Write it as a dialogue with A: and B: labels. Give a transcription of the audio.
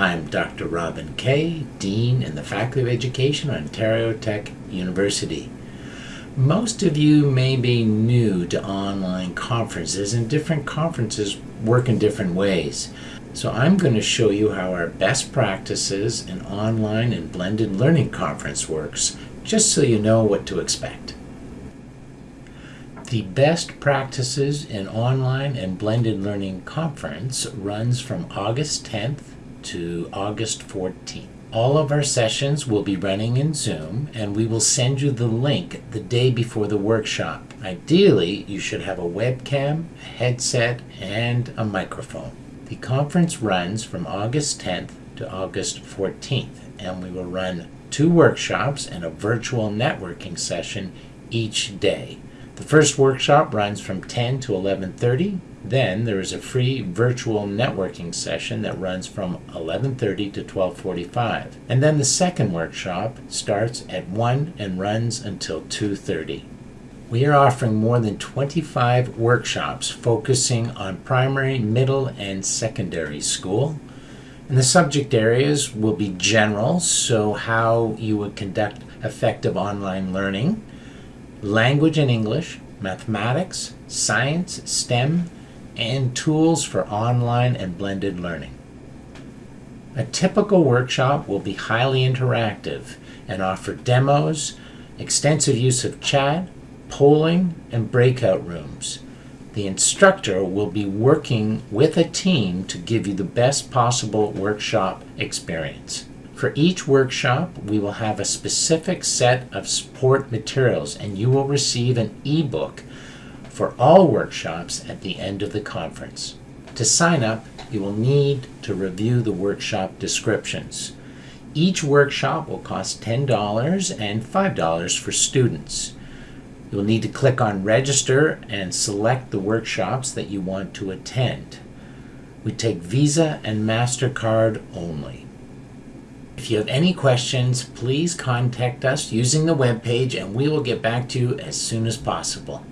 A: I'm Dr. Robin Kay, Dean in the Faculty of Education, at Ontario Tech University. Most of you may be new to online conferences, and different conferences work in different ways. So I'm going to show you how our best practices in online and blended learning conference works, just so you know what to expect. The best practices in online and blended learning conference runs from August 10th to August 14th. All of our sessions will be running in Zoom and we will send you the link the day before the workshop. Ideally, you should have a webcam, a headset, and a microphone. The conference runs from August 10th to August 14th and we will run two workshops and a virtual networking session each day. The first workshop runs from 10 to 11:30 then there is a free virtual networking session that runs from 11:30 to 12:45. And then the second workshop starts at 1 and runs until 2:30. We are offering more than 25 workshops focusing on primary, middle, and secondary school. And the subject areas will be general, so how you would conduct effective online learning, language and English, mathematics, science, STEM, and tools for online and blended learning. A typical workshop will be highly interactive and offer demos, extensive use of chat, polling, and breakout rooms. The instructor will be working with a team to give you the best possible workshop experience. For each workshop, we will have a specific set of support materials and you will receive an ebook for all workshops at the end of the conference. To sign up, you will need to review the workshop descriptions. Each workshop will cost $10 and $5 for students. You will need to click on register and select the workshops that you want to attend. We take Visa and MasterCard only. If you have any questions, please contact us using the webpage and we will get back to you as soon as possible.